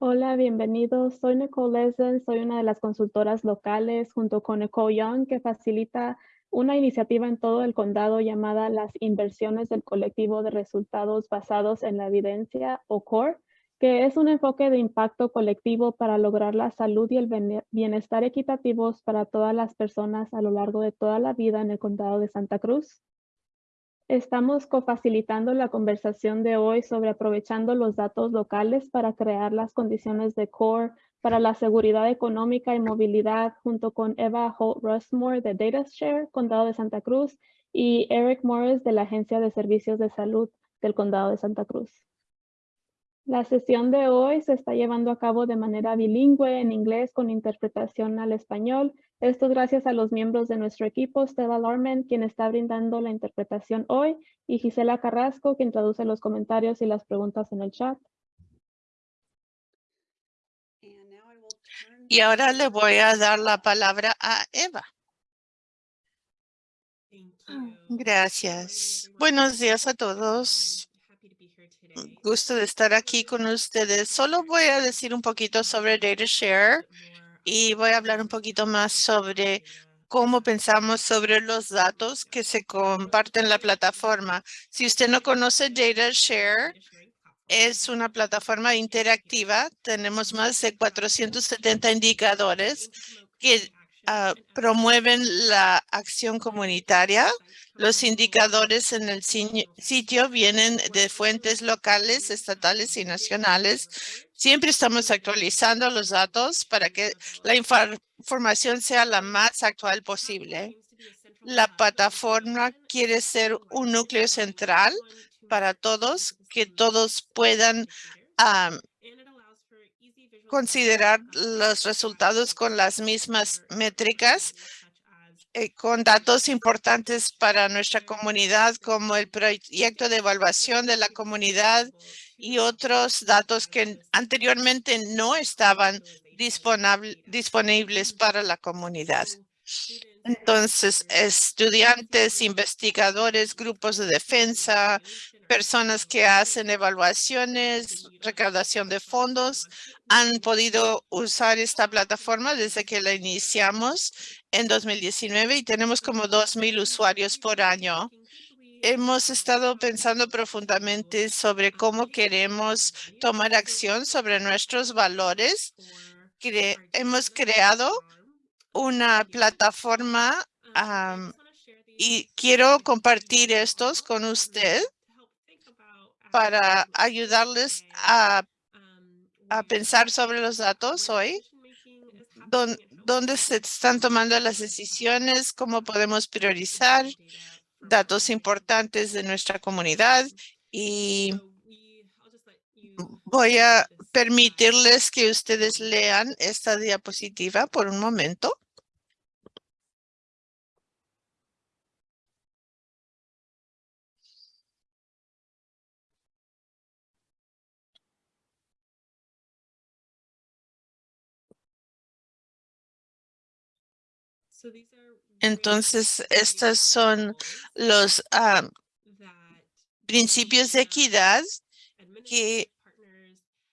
Hola, bienvenidos. Soy Nicole Lesen, soy una de las consultoras locales junto con Nicole Young que facilita una iniciativa en todo el condado llamada las inversiones del colectivo de resultados basados en la evidencia o CORE, que es un enfoque de impacto colectivo para lograr la salud y el bienestar equitativos para todas las personas a lo largo de toda la vida en el condado de Santa Cruz. Estamos cofacilitando la conversación de hoy sobre aprovechando los datos locales para crear las condiciones de CORE para la seguridad económica y movilidad junto con Eva Holt Rushmore de DataShare, Condado de Santa Cruz, y Eric Morris de la Agencia de Servicios de Salud del Condado de Santa Cruz. La sesión de hoy se está llevando a cabo de manera bilingüe en inglés con interpretación al español. Esto es gracias a los miembros de nuestro equipo, Stella Lorman, quien está brindando la interpretación hoy, y Gisela Carrasco, quien traduce los comentarios y las preguntas en el chat. Y ahora le voy a dar la palabra a Eva. Gracias. Buenos días a todos gusto de estar aquí con ustedes. Solo voy a decir un poquito sobre DataShare y voy a hablar un poquito más sobre cómo pensamos sobre los datos que se comparten en la plataforma. Si usted no conoce DataShare, es una plataforma interactiva. Tenemos más de 470 indicadores que ah, promueven la acción comunitaria los indicadores en el sitio vienen de fuentes locales, estatales y nacionales. Siempre estamos actualizando los datos para que la información sea la más actual posible. La plataforma quiere ser un núcleo central para todos, que todos puedan considerar los resultados con las mismas métricas eh, con datos importantes para nuestra comunidad, como el proyecto de evaluación de la comunidad y otros datos que anteriormente no estaban disponibles para la comunidad. Entonces, estudiantes, investigadores, grupos de defensa, personas que hacen evaluaciones, recaudación de fondos, han podido usar esta plataforma desde que la iniciamos en 2019 y tenemos como 2,000 usuarios por año. Hemos estado pensando profundamente sobre cómo queremos tomar acción sobre nuestros valores. hemos creado una plataforma y quiero compartir estos con usted para ayudarles a, a pensar sobre los datos hoy dónde se están tomando las decisiones, cómo podemos priorizar datos importantes de nuestra comunidad y voy a permitirles que ustedes lean esta diapositiva por un momento. Entonces, estos son los ah, principios de equidad que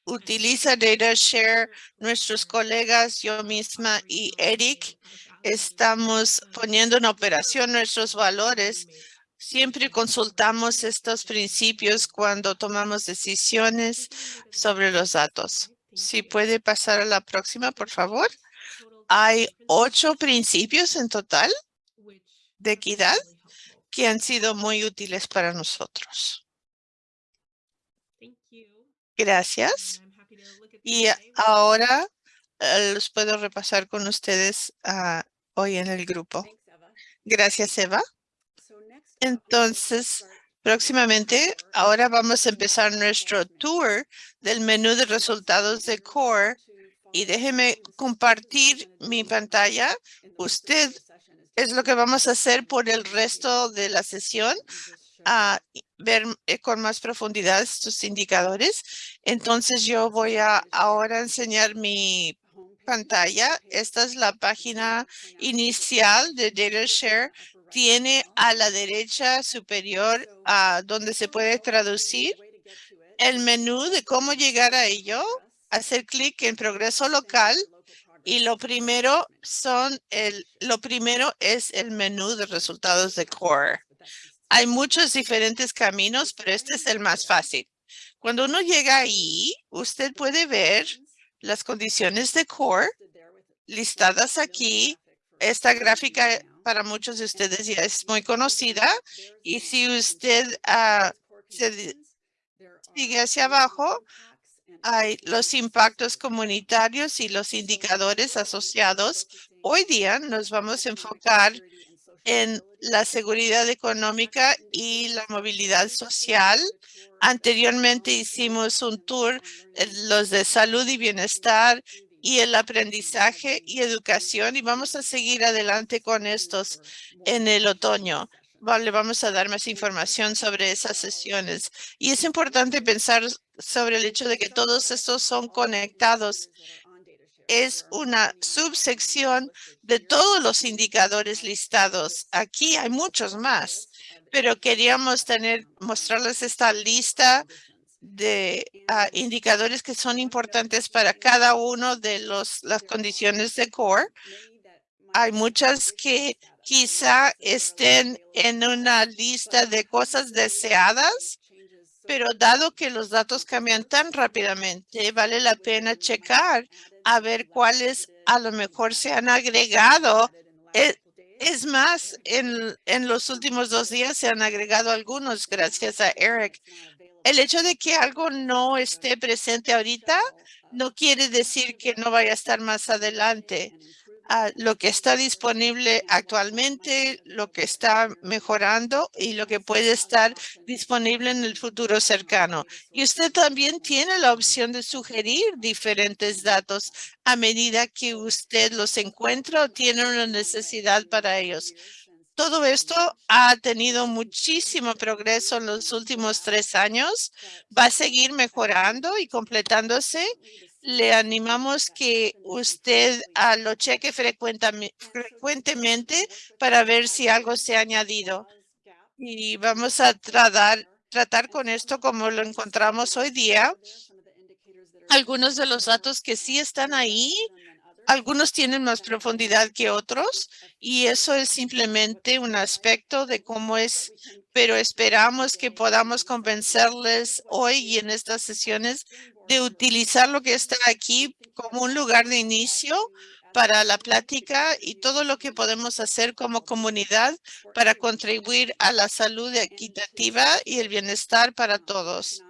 utiliza DataShare, nuestros colegas, yo misma y Eric. Estamos poniendo en operación nuestros valores. Siempre consultamos estos principios cuando tomamos decisiones sobre los datos. Si puede pasar a la próxima, por favor. Hay ocho principios en total de equidad que han sido muy útiles para nosotros. Gracias. Y ahora eh, los puedo repasar con ustedes ah, hoy en el grupo. Gracias, Eva. Entonces, próximamente, ahora vamos a empezar nuestro tour del menú de resultados de CORE y déjeme compartir mi pantalla. Usted es lo que vamos a hacer por el resto de la sesión, a ver eh, con más profundidad estos indicadores. Entonces yo voy a ahora enseñar mi pantalla. Esta es la página inicial de DataShare. Tiene a la derecha superior a donde se puede traducir el menú de cómo llegar a ello hacer clic en progreso local y lo primero son el, lo primero es el menú de resultados de CORE. Hay muchos diferentes caminos, pero este es el más fácil. Cuando uno llega ahí, usted puede ver las condiciones de CORE listadas aquí. Esta gráfica para muchos de ustedes ya es muy conocida. Y si usted uh, se sigue hacia abajo, hay los impactos comunitarios y los indicadores asociados. Hoy día nos vamos a enfocar en la seguridad económica y la movilidad social. Anteriormente hicimos un tour, los de salud y bienestar y el aprendizaje y educación y vamos a seguir adelante con estos en el otoño. Vale, vamos a dar más información sobre esas sesiones. Y es importante pensar sobre el hecho de que todos estos son conectados. Es una subsección de todos los indicadores listados. Aquí hay muchos más, pero queríamos tener, mostrarles esta lista de ah, indicadores que son importantes para cada uno de los, las condiciones de core. Hay muchas que quizá estén en una lista de cosas deseadas, pero dado que los datos cambian tan rápidamente, vale la pena checar a ver cuáles a lo mejor se han agregado. Es, es más, en, en los últimos dos días se han agregado algunos gracias a Eric. El hecho de que algo no esté presente ahorita no quiere decir que no vaya a estar más adelante lo que está disponible actualmente, lo que está mejorando y lo que puede estar disponible en el futuro cercano. Y usted también tiene la opción de sugerir diferentes datos a medida que usted los encuentra o tiene una necesidad para ellos. Todo esto ha tenido muchísimo progreso en los últimos tres años. Va a seguir mejorando y completándose le animamos que usted ah, lo cheque frecuentemente para ver si algo se ha añadido. Y vamos a tratar, tratar con esto como lo encontramos hoy día. Algunos de los datos que sí están ahí algunos tienen más profundidad que otros y eso es simplemente un aspecto de cómo es, pero esperamos que podamos convencerles hoy y en estas sesiones de utilizar lo que está aquí como un lugar de inicio para la plática y todo lo que podemos hacer como comunidad para contribuir a la salud equitativa y el bienestar para todos.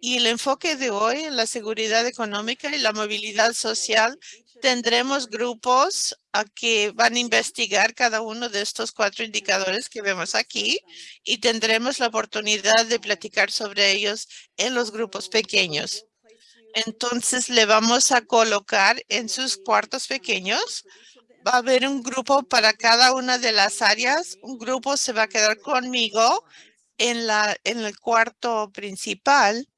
Y el enfoque de hoy en la seguridad económica y la movilidad social tendremos grupos a que van a investigar cada uno de estos cuatro indicadores que vemos aquí y tendremos la oportunidad de platicar sobre ellos en los grupos pequeños. Entonces le vamos a colocar en sus cuartos pequeños. Va a haber un grupo para cada una de las áreas. Un grupo se va a quedar conmigo en, la, en el cuarto principal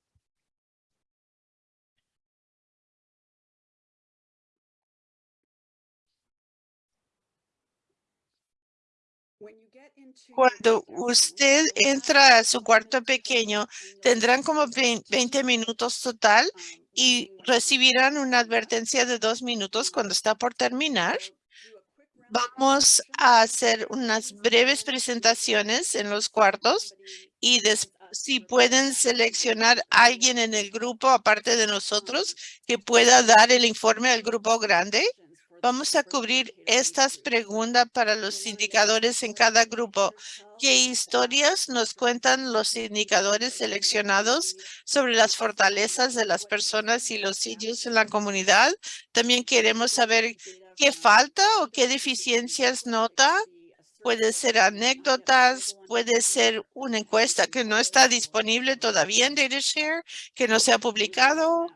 Cuando usted entra a su cuarto pequeño, tendrán como 20 minutos total y recibirán una advertencia de dos minutos cuando está por terminar. Vamos a hacer unas breves presentaciones en los cuartos y si pueden seleccionar alguien en el grupo, aparte de nosotros, que pueda dar el informe al grupo grande. Vamos a cubrir estas preguntas para los indicadores en cada grupo. ¿Qué historias nos cuentan los indicadores seleccionados sobre las fortalezas de las personas y los sitios en la comunidad? También queremos saber qué falta o qué deficiencias nota. Puede ser anécdotas, puede ser una encuesta que no está disponible todavía en DataShare, que no se ha publicado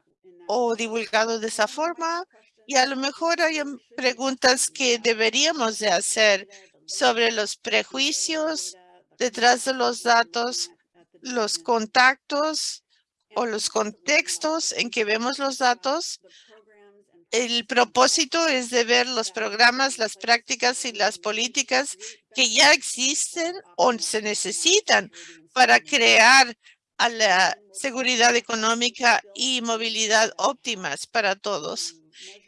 o divulgado de esa forma. Y a lo mejor hay preguntas que deberíamos de hacer sobre los prejuicios detrás de los datos, los contactos o los contextos en que vemos los datos. El propósito es de ver los programas, las prácticas y las políticas que ya existen o se necesitan para crear a la seguridad económica y movilidad óptimas para todos.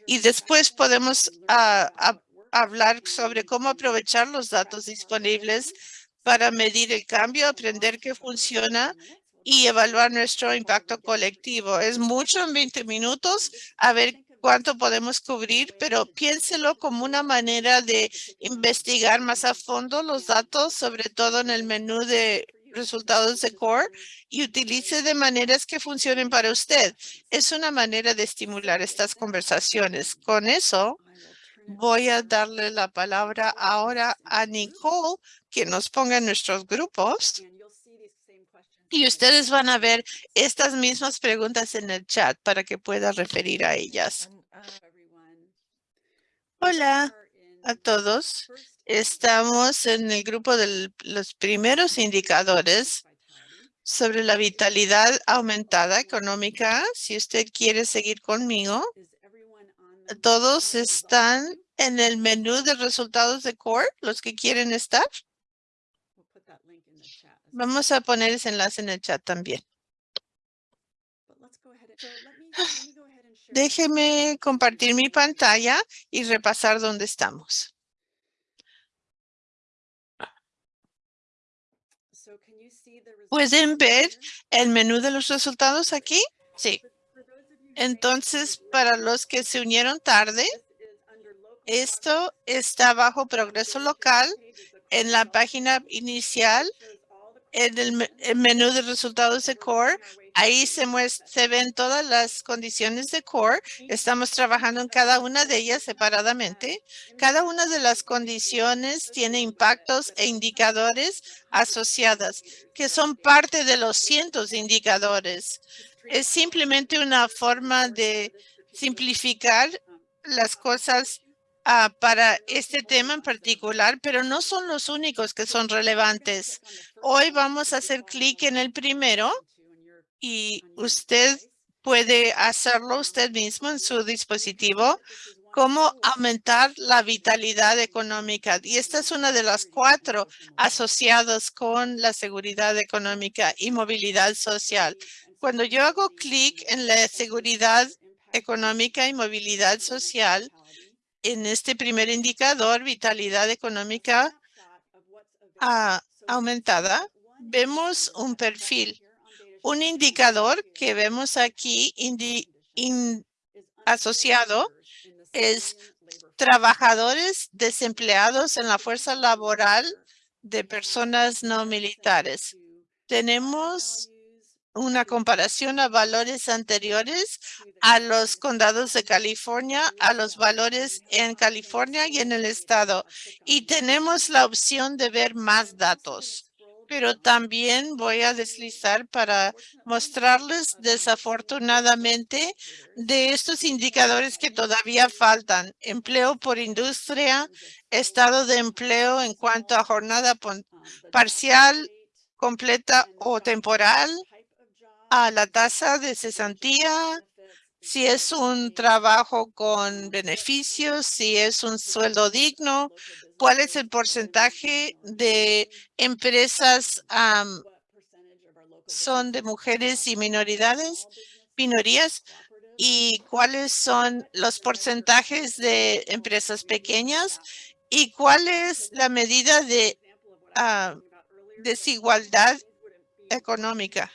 Y después podemos ah, hablar sobre cómo aprovechar los datos disponibles para medir el cambio, aprender qué funciona y evaluar nuestro impacto colectivo. Es mucho en 20 minutos, a ver cuánto podemos cubrir, pero piénselo como una manera de investigar más a fondo los datos, sobre todo en el menú de resultados de core y utilice de maneras que funcionen para usted. Es una manera de estimular estas conversaciones. Con eso, voy a darle la palabra ahora a Nicole, que nos ponga en nuestros grupos. Y ustedes van a ver estas mismas preguntas en el chat para que pueda referir a ellas. Hola a todos. Estamos en el grupo de los primeros indicadores sobre la vitalidad aumentada económica. Si usted quiere seguir conmigo, todos están en el menú de resultados de CORE, los que quieren estar. Vamos a poner ese enlace en el chat también. Déjeme compartir mi pantalla y repasar dónde estamos. ¿Pueden ver el menú de los resultados aquí? Sí. Entonces, para los que se unieron tarde, esto está bajo progreso local en la página inicial en el, menú de resultados de Core, ahí se, se ven todas las condiciones de Core. Estamos trabajando en cada una de ellas separadamente. Cada una de las condiciones tiene impactos e indicadores asociadas, que son parte de los cientos de indicadores. Es simplemente una forma de simplificar las cosas Ah, para este tema en particular, pero no son los únicos que son relevantes. Hoy vamos a hacer clic en el primero y usted puede hacerlo usted mismo en su dispositivo cómo aumentar la vitalidad económica. Y esta es una de las cuatro asociadas con la seguridad económica y movilidad social. Cuando yo hago clic en la seguridad económica y movilidad social, en este primer indicador, vitalidad económica ah, aumentada, vemos un perfil. Un indicador que vemos aquí asociado es trabajadores desempleados en la fuerza laboral de personas no militares. Tenemos una comparación a valores anteriores a los condados de California, a los valores en California y en el estado. Y tenemos la opción de ver más datos. Pero también voy a deslizar para mostrarles desafortunadamente de estos indicadores que todavía faltan. Empleo por industria, estado de empleo en cuanto a jornada parcial, completa o temporal, a la tasa de cesantía, si es un trabajo con beneficios, si es un sueldo digno, cuál es el porcentaje de empresas son de mujeres y minoridades, minorías, y cuáles son los porcentajes de empresas pequeñas y cuál es la medida de desigualdad económica.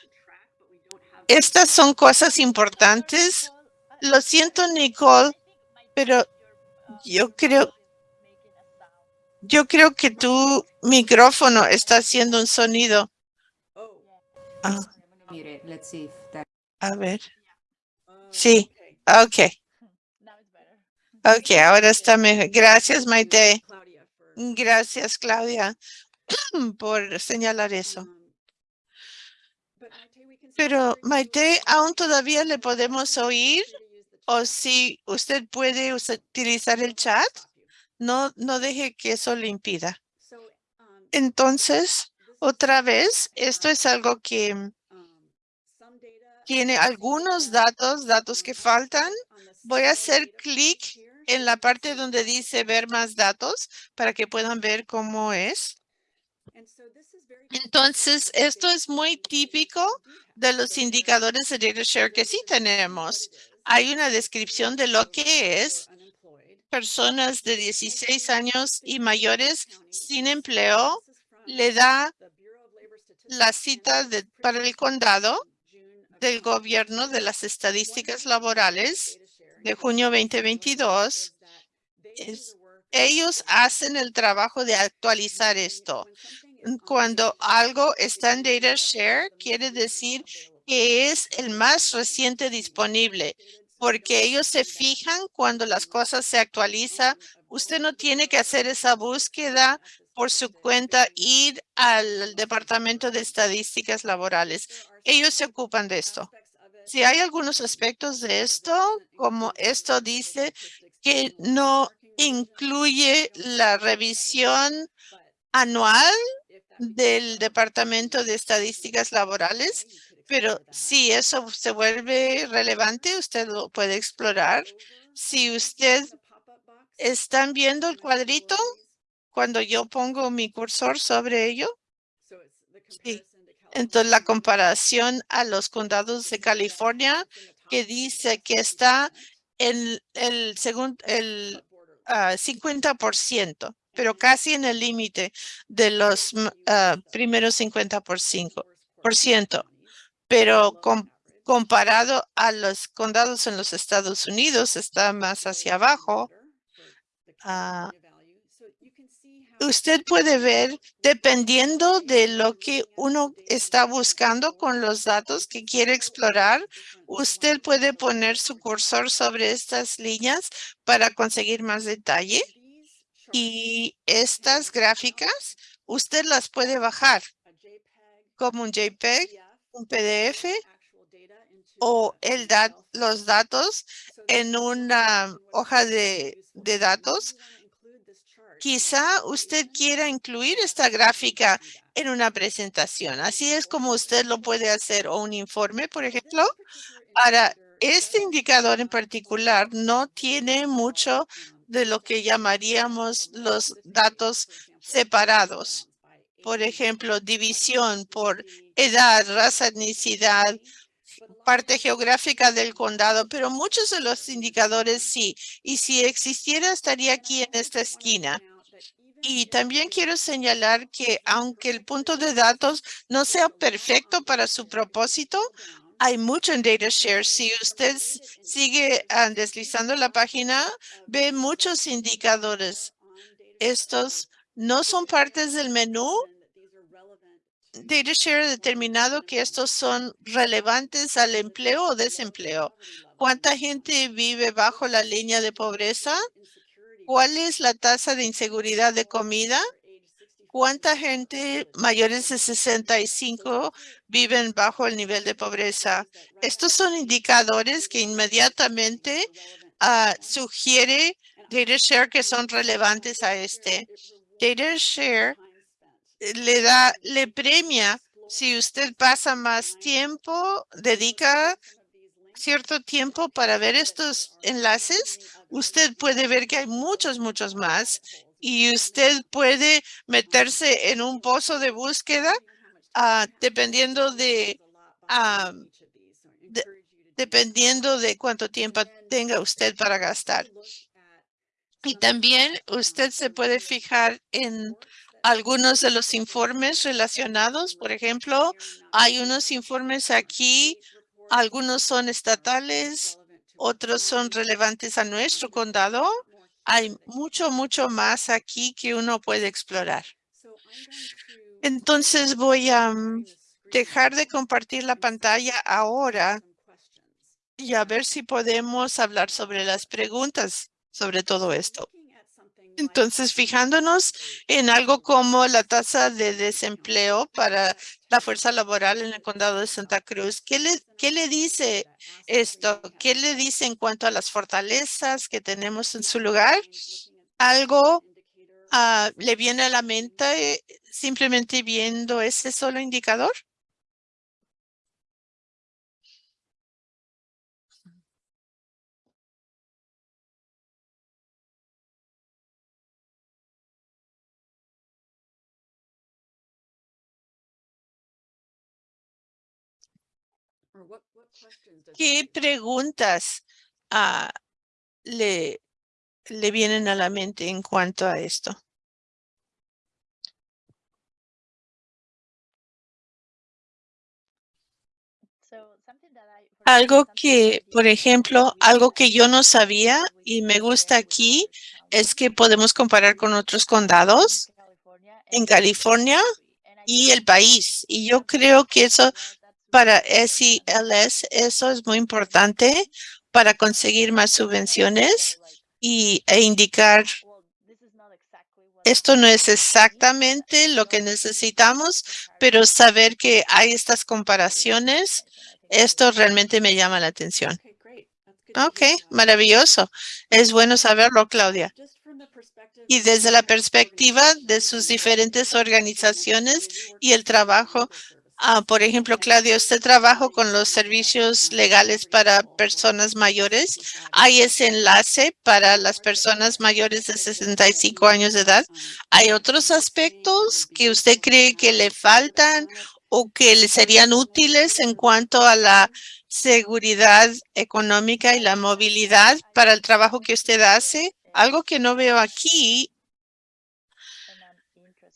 Estas son cosas importantes. Lo siento, Nicole, pero yo creo, yo creo que tu micrófono está haciendo un sonido. Ah. A ver. Sí, ok. Ok, ahora está mejor. Gracias, Maite. Gracias, Claudia, por señalar eso. Pero Maite, ¿aún todavía le podemos oír? O si usted puede utilizar el chat, no, no deje que eso le impida. Entonces, otra vez, esto es algo que tiene algunos datos, datos que faltan. Voy a hacer clic en la parte donde dice ver más datos para que puedan ver cómo es. Entonces, esto es muy típico de los indicadores de data que sí tenemos. Hay una descripción de lo que es personas de 16 años y mayores sin empleo. Le da la cita para el condado del gobierno de las estadísticas laborales de junio 2022. ellos hacen el trabajo de actualizar esto. Cuando algo está en Data Share, quiere decir que es el más reciente disponible, porque ellos se fijan cuando las cosas se actualizan. Usted no tiene que hacer esa búsqueda por su cuenta, ir al Departamento de Estadísticas Laborales. Ellos se ocupan de esto. Si hay algunos aspectos de esto, como esto dice que no incluye la revisión anual del Departamento de Estadísticas Laborales, pero si eso se vuelve relevante, usted lo puede explorar. Si usted están viendo el cuadrito cuando yo pongo mi cursor sobre ello. Sí. Entonces, la comparación a los condados de California que dice que está en el segundo, el 50%, ah, pero casi en el límite de los uh, primeros 50%. Pero comparado a los condados en los Estados Unidos, está más hacia abajo. Uh, usted puede ver, dependiendo de lo que uno está buscando con los datos que quiere explorar, usted puede poner su cursor sobre estas líneas para conseguir más detalle. Y estas gráficas, usted las puede bajar como un JPEG, un PDF o el los datos en una hoja de, de datos Quizá usted quiera incluir esta gráfica en una presentación. Así es como usted lo puede hacer o un informe, por ejemplo. Ahora, este indicador en particular no tiene mucho de lo que llamaríamos los datos separados. Por ejemplo, división por edad, raza, etnicidad, parte geográfica del condado, pero muchos de los indicadores sí. Y si existiera, estaría aquí en esta esquina. Y también quiero señalar que aunque el punto de datos no sea perfecto para su propósito, hay mucho en DataShare. Si usted sigue ah, deslizando la página, ve muchos indicadores. Estos no son partes del menú. DataShare ha determinado que estos son relevantes al empleo o desempleo. ¿Cuánta gente vive bajo la línea de pobreza? ¿Cuál es la tasa de inseguridad de comida? ¿Cuánta gente mayores de 65 viven bajo el nivel de pobreza? Estos son indicadores que inmediatamente uh, sugiere DataShare que son relevantes a este. DataShare eh, le da, le premia si usted pasa más tiempo, dedica cierto tiempo para ver estos enlaces, usted puede ver que hay muchos, muchos más y usted puede meterse en un pozo de búsqueda uh, dependiendo de, uh, de, dependiendo de cuánto tiempo tenga usted para gastar. Y también usted se puede fijar en algunos de los informes relacionados. Por ejemplo, hay unos informes aquí algunos son estatales, otros son relevantes a nuestro condado. Hay mucho, mucho más aquí que uno puede explorar. Entonces voy a mm, dejar de compartir la pantalla ahora y a ver si podemos hablar sobre las preguntas sobre todo esto. Entonces, fijándonos en algo como la tasa de desempleo para la fuerza laboral en el condado de Santa Cruz, ¿qué le, qué le dice esto? ¿Qué le dice en cuanto a las fortalezas que tenemos en su lugar? ¿Algo ah, le viene a la mente eh, simplemente viendo ese solo indicador? ¿Qué preguntas ah, le, le vienen a la mente en cuanto a esto? Algo que, por ejemplo, algo que yo no sabía y me gusta aquí es que podemos comparar con otros condados en California y el país. Y yo creo que eso para SELS, eso es muy importante para conseguir más subvenciones y, e indicar esto no es exactamente lo que necesitamos, pero saber que hay estas comparaciones, esto realmente me llama la atención. Ok, maravilloso. Es bueno saberlo, Claudia. Y desde la perspectiva de sus diferentes organizaciones y el trabajo, ah, por ejemplo, Claudia, usted trabaja con los servicios legales para personas mayores. ¿Hay ese enlace para las personas mayores de 65 años de edad? ¿Hay otros aspectos que usted cree que le faltan o que le serían útiles en cuanto a la seguridad económica y la movilidad para el trabajo que usted hace? Algo que no veo aquí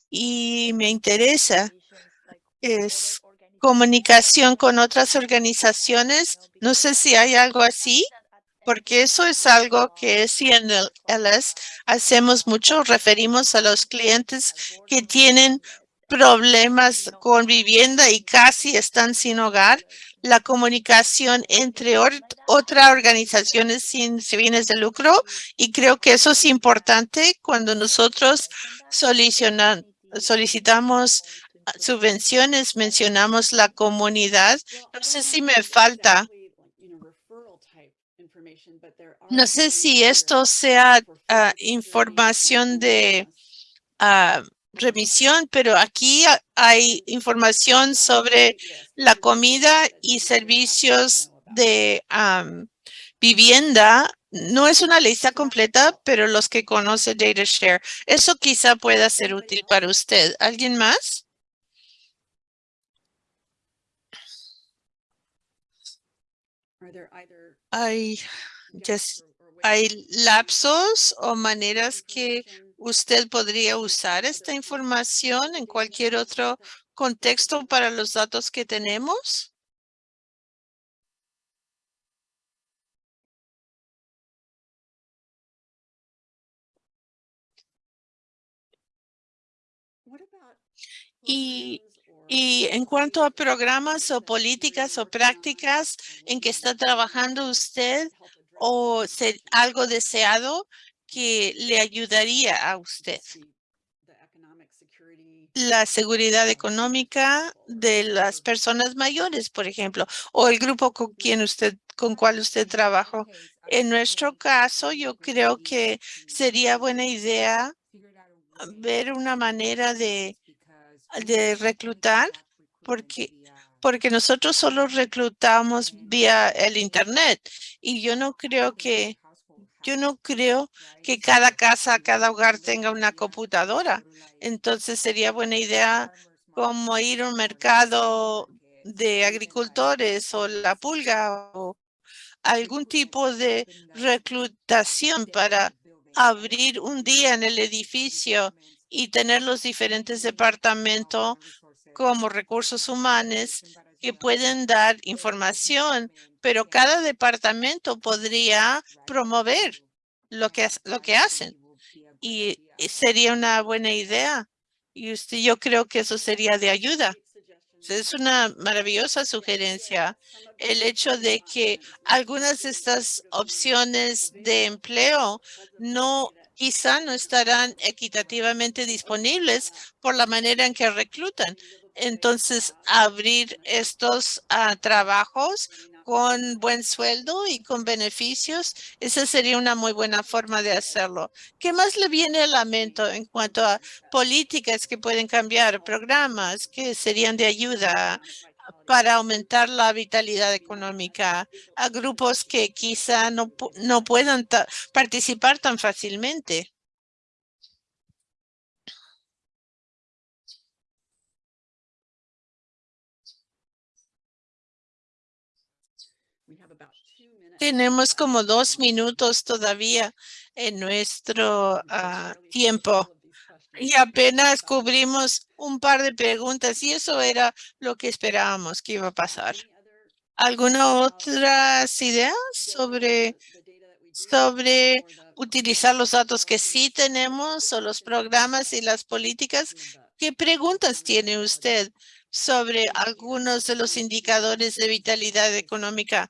y me interesa es comunicación con otras organizaciones. No sé si hay algo así, porque eso es algo que si en el hacemos mucho, referimos a los clientes que tienen problemas con vivienda y casi están sin hogar, la comunicación entre otras organizaciones sin fines de lucro y creo que eso es importante cuando nosotros solicitamos subvenciones, mencionamos la comunidad. No sé si me falta. No sé si esto sea ah, información de ah, remisión, pero aquí hay información sobre la comida y servicios de vivienda. No es una lista completa, pero los que conoce DataShare, eso quizá pueda ser útil para usted. ¿Alguien más? Hay, hay lapsos o maneras que usted podría usar esta información en cualquier otro contexto para los datos que tenemos? Y, y en cuanto a programas o políticas o prácticas en que está trabajando usted o algo deseado, que le ayudaría a usted. La seguridad económica de las personas mayores, por ejemplo, o el grupo con quien usted, con cual usted trabajó. En nuestro caso, yo creo que sería buena idea ver una manera de, de reclutar, porque porque nosotros solo reclutamos vía el internet y yo no creo que yo no creo que cada casa, cada hogar tenga una computadora. Entonces sería buena idea como ir a un mercado de agricultores o la pulga o algún tipo de reclutación para abrir un día en el edificio y tener los diferentes departamentos como recursos humanos que pueden dar información pero cada departamento podría promover lo que, lo que hacen. Y sería una buena idea. Y usted, yo creo que eso sería de ayuda. Es una maravillosa sugerencia el hecho de que algunas de estas opciones de empleo no quizá no estarán equitativamente disponibles por la manera en que reclutan. Entonces, abrir estos ah, trabajos con buen sueldo y con beneficios, esa sería una muy buena forma de hacerlo. ¿Qué más le viene al lamento en cuanto a políticas que pueden cambiar, programas que serían de ayuda para aumentar la vitalidad económica a grupos que quizá no, no puedan participar tan fácilmente? Tenemos como dos minutos todavía en nuestro ah, tiempo y apenas cubrimos un par de preguntas y eso era lo que esperábamos que iba a pasar. ¿Alguna otras ideas sobre, sobre utilizar los datos que sí tenemos o los programas y las políticas? ¿Qué preguntas tiene usted sobre algunos de los indicadores de vitalidad económica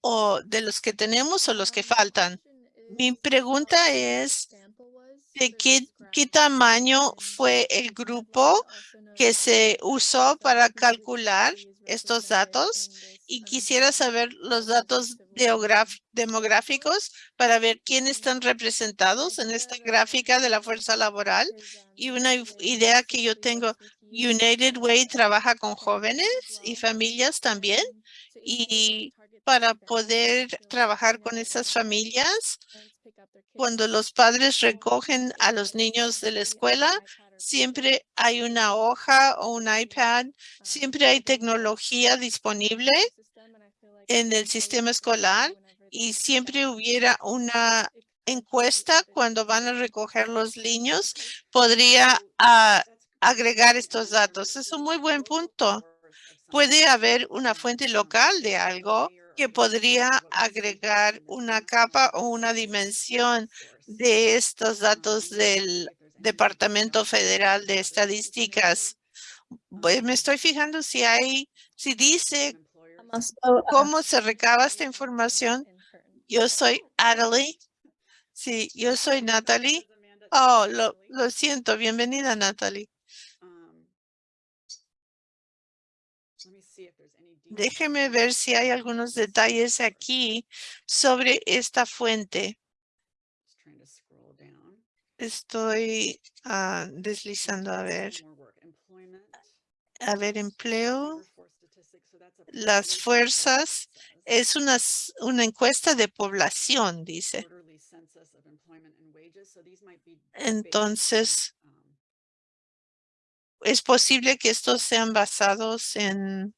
o de los que tenemos o los que faltan? Mi pregunta es, ¿de qué, qué tamaño fue el grupo que se usó para calcular estos datos? Y quisiera saber los datos demográficos para ver quiénes están representados en esta gráfica de la fuerza laboral. Y una idea que yo tengo, United Way trabaja con jóvenes y familias también. Y para poder trabajar con esas familias, cuando los padres recogen a los niños de la escuela, siempre hay una hoja o un iPad, siempre hay tecnología disponible en el sistema escolar y siempre hubiera una encuesta cuando van a recoger los niños, podría ah, agregar estos datos. Es un muy buen punto. Puede haber una fuente local de algo que podría agregar una capa o una dimensión de estos datos del Departamento Federal de Estadísticas. Pues me estoy fijando si hay, si dice cómo se recaba esta información. Yo soy Natalie. Sí, yo soy Natalie. Oh, lo siento. Bienvenida, Natalie. Déjeme ver si hay algunos detalles aquí sobre esta fuente. Estoy ah, deslizando a ver. A ver, empleo. Las fuerzas es una, una encuesta de población, dice. Entonces, es posible que estos sean basados en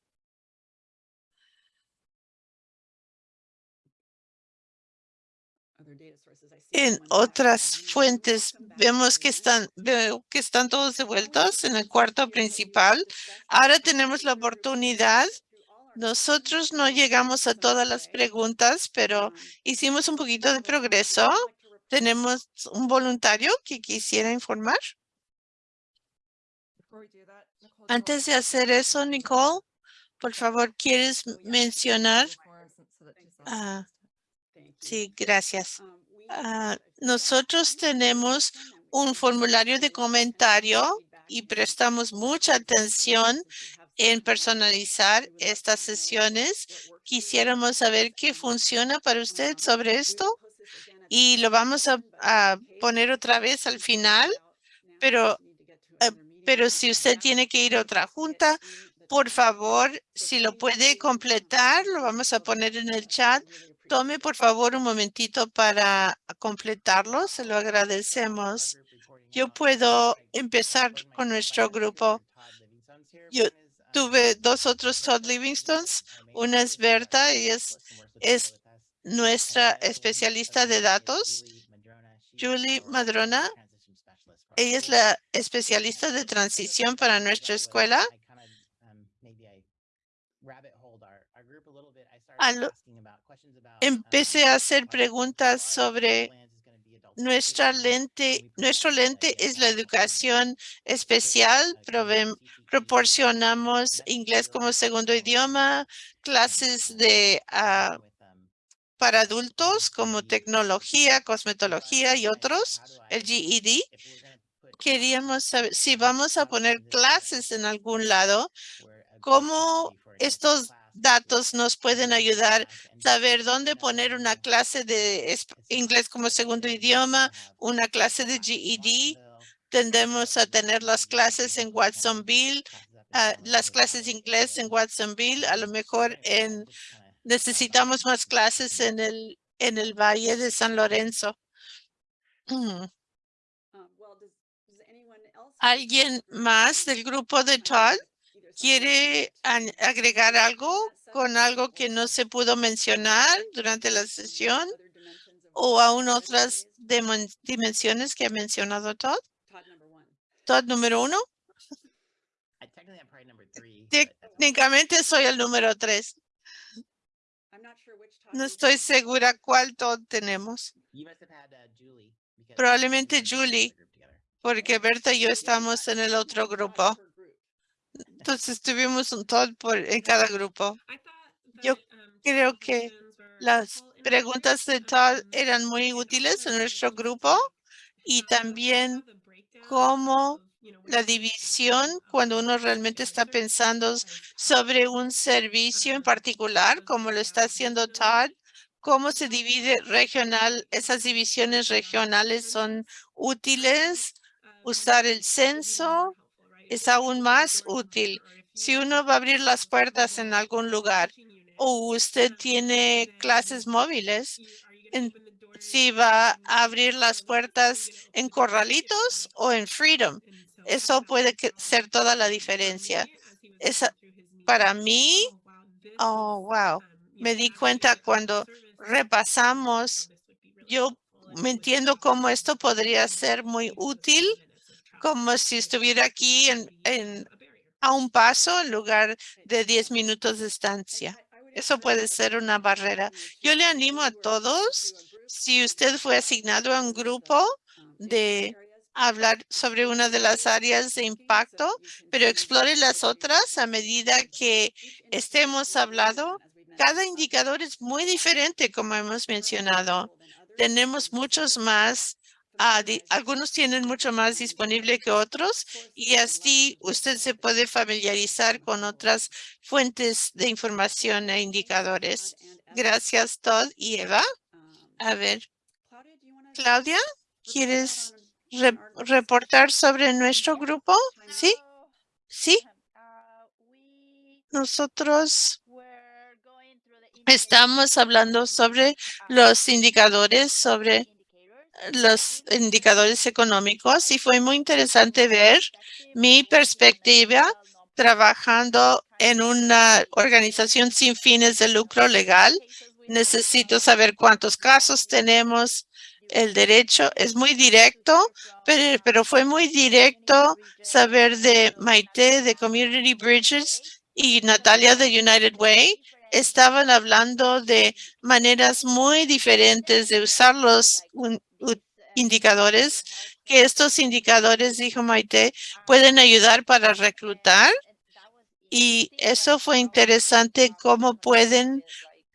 en otras fuentes vemos que están veo que están todos devueltos en el cuarto principal. Ahora tenemos la oportunidad. Nosotros no llegamos a todas las preguntas, pero hicimos un poquito de progreso. Tenemos un voluntario que quisiera informar. Antes de hacer eso, Nicole, por favor, ¿quieres mencionar? Ah, sí, gracias. Ah, nosotros tenemos un formulario de comentario y prestamos mucha atención en personalizar estas sesiones. Quisiéramos saber qué funciona para usted sobre esto y lo vamos a, poner otra vez al final, pero, eh, pero si usted tiene que ir a otra junta, por favor, si lo puede completar, lo vamos a poner en el chat Tome por favor un momentito para completarlo. Se lo agradecemos. Yo puedo empezar con nuestro grupo. Yo tuve dos otros Todd Livingstons. Una es Berta y es, es nuestra especialista de datos. Julie Madrona. Ella es la especialista de transición para nuestra escuela empecé a hacer preguntas sobre nuestra lente, nuestro lente es la educación especial. proporcionamos inglés como segundo idioma, clases de ah, para adultos como tecnología, cosmetología y otros, el GED. Queríamos saber si vamos a poner clases en algún lado, cómo estos datos nos pueden ayudar a saber dónde poner una clase de inglés como segundo idioma, una clase de GED. Tendemos a tener las clases en Watsonville, uh, las clases de inglés en Watsonville. A lo mejor en necesitamos más clases en el en el Valle de San Lorenzo. Mm. ¿Alguien más del grupo de Todd? ¿Quiere agregar algo con algo que no se pudo mencionar durante la sesión o aún otras dimensiones que ha mencionado Todd? Todd número uno. Técnicamente soy el número tres. No estoy segura cuál Todd tenemos. Probablemente Julie, porque Berta y yo estamos en el otro grupo. Entonces tuvimos un Todd por, en cada grupo. Yo creo que las preguntas de Todd eran muy útiles en nuestro grupo y también cómo la división cuando uno realmente está pensando sobre un servicio en particular, como lo está haciendo Todd, cómo se divide regional, esas divisiones regionales son útiles, usar el censo es aún más útil. Si uno va a abrir las puertas en algún lugar o usted tiene clases móviles, si va a abrir las puertas en Corralitos o en Freedom. Eso puede ser toda la diferencia. Esa, para mí, oh, wow, me di cuenta cuando repasamos, yo me entiendo cómo esto podría ser muy útil, como si estuviera aquí en, a un paso en lugar de 10 minutos de estancia. Eso puede ser una barrera. Yo le animo a todos, si usted fue asignado a un grupo de hablar sobre una de las áreas de impacto, pero explore las otras a medida que estemos hablando cada indicador es muy diferente, como hemos mencionado. Tenemos muchos más, ah, algunos tienen mucho más disponible que otros y así usted se puede familiarizar con otras fuentes de información e indicadores. Gracias, Todd y Eva. A ver, Claudia, ¿quieres reportar sobre nuestro grupo? ¿Sí? ¿Sí? Nosotros Estamos hablando sobre los indicadores, sobre los indicadores económicos y fue muy interesante ver mi perspectiva trabajando en una organización sin fines de lucro legal. Necesito saber cuántos casos tenemos. El derecho es muy directo, pero, pero fue muy directo saber de Maite, de Community Bridges y Natalia de United Way estaban hablando de maneras muy diferentes de usar los indicadores, que estos indicadores, dijo Maite, pueden ayudar para reclutar. Y eso fue interesante, cómo pueden,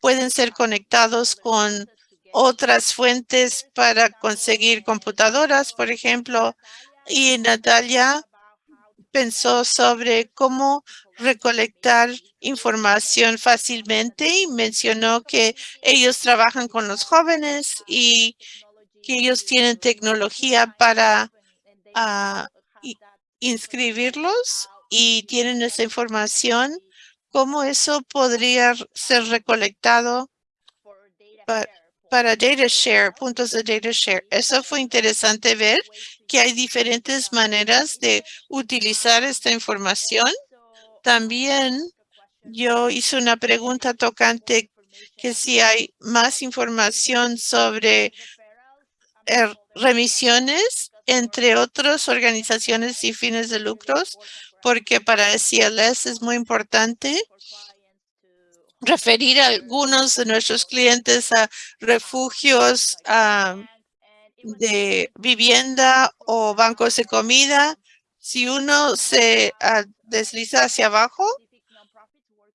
pueden ser conectados con otras fuentes para conseguir computadoras, por ejemplo. Y Natalia pensó sobre cómo recolectar información fácilmente y mencionó que ellos trabajan con los jóvenes y que ellos tienen tecnología para ah, inscribirlos y tienen esa información, cómo eso podría ser recolectado para, para data share, puntos de data share. Eso fue interesante ver que hay diferentes maneras de utilizar esta información. También yo hice una pregunta tocante que si hay más información sobre remisiones entre otras organizaciones y fines de lucros, porque para CLS es muy importante referir a algunos de nuestros clientes a refugios, de vivienda o bancos de comida, si uno se ah, desliza hacia abajo,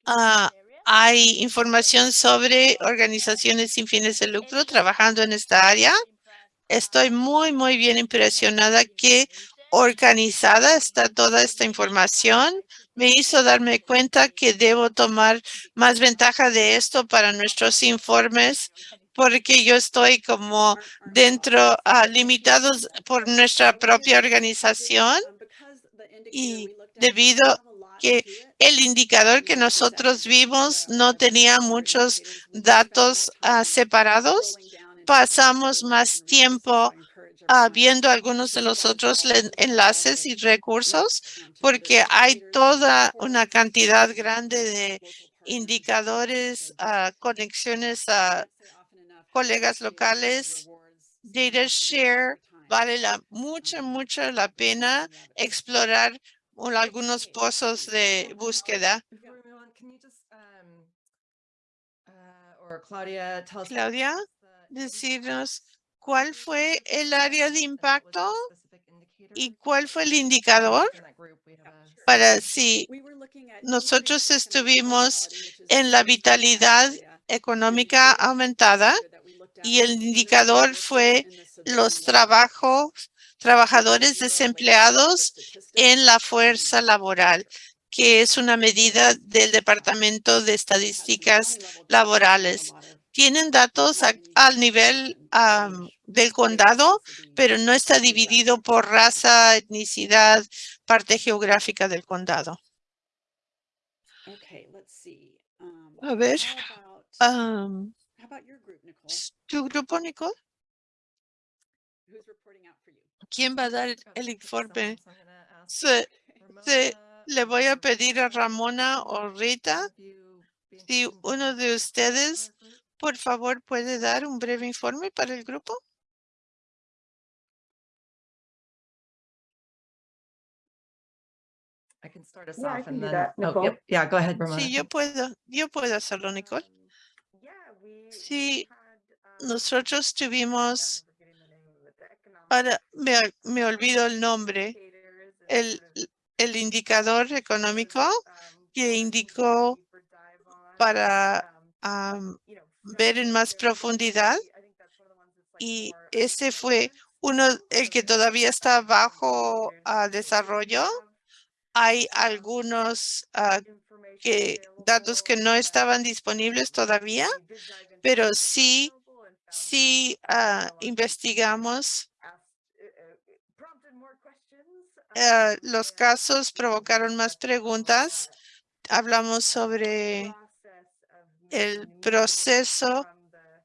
ah, hay información sobre organizaciones sin fines de lucro trabajando en esta área. Estoy muy, muy bien impresionada que organizada está toda esta información. Me hizo darme cuenta que debo tomar más ventaja de esto para nuestros informes porque yo estoy como dentro, uh, limitados por nuestra propia organización y debido que el indicador que nosotros vimos no tenía muchos datos ah, separados, pasamos más tiempo uh, viendo algunos de los otros enlaces y recursos porque hay toda una cantidad grande de indicadores, a conexiones a colegas locales, data share, vale la mucha, mucha la pena explorar un- algunos pozos de búsqueda. Claudia, decirnos cuál fue el área de impacto y cuál fue el indicador para si nosotros estuvimos en la vitalidad económica aumentada y el indicador fue los trabajos, trabajadores desempleados en la fuerza laboral, que es una medida del Departamento de Estadísticas Laborales. Tienen datos a- al nivel del condado, pero no está dividido por raza, etnicidad, parte geográfica del condado. A ver, am, ¿tu grupo, Nicole? ¿Quién va a dar el 50 informe? ask Se- le voy a um, pedir a Ramona o Rita, si uno de ustedes? Por favor, puede dar un breve informe para el grupo. I can start us Yeah, I off can and do then, that, oh, Nicole. yep, yeah, go ahead, Ramona. Sí, yo puedo, yo puedo hacerlo, Nicole. Sí, Nosotros tuvimos, ahora me, me olvido el nombre, el, el indicador económico que indicó para am, ver en más profundidad y ese fue uno, el que todavía está bajo ah, desarrollo. Hay algunos ah, que, datos que no estaban disponibles todavía, pero sí, sí ah, investigamos. los casos provocaron más preguntas. Hablamos sobre el proceso